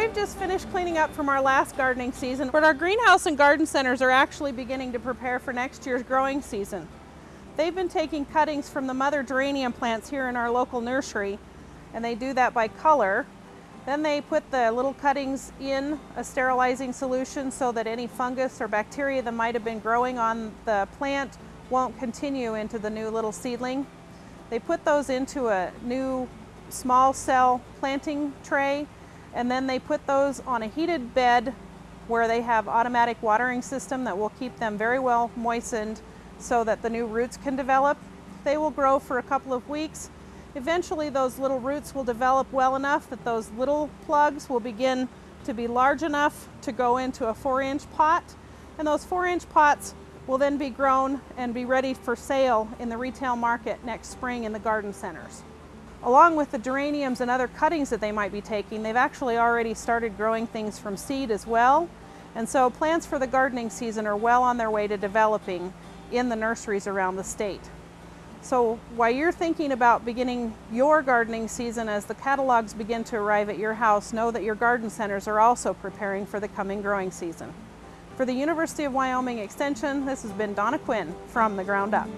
we've just finished cleaning up from our last gardening season, but our greenhouse and garden centers are actually beginning to prepare for next year's growing season. They've been taking cuttings from the mother geranium plants here in our local nursery, and they do that by color. Then they put the little cuttings in a sterilizing solution so that any fungus or bacteria that might have been growing on the plant won't continue into the new little seedling. They put those into a new small cell planting tray and then they put those on a heated bed where they have automatic watering system that will keep them very well moistened so that the new roots can develop. They will grow for a couple of weeks. Eventually those little roots will develop well enough that those little plugs will begin to be large enough to go into a four inch pot. And those four inch pots will then be grown and be ready for sale in the retail market next spring in the garden centers. Along with the geraniums and other cuttings that they might be taking, they've actually already started growing things from seed as well. And so plants for the gardening season are well on their way to developing in the nurseries around the state. So while you're thinking about beginning your gardening season as the catalogs begin to arrive at your house, know that your garden centers are also preparing for the coming growing season. For the University of Wyoming Extension, this has been Donna Cuin from The Ground Up.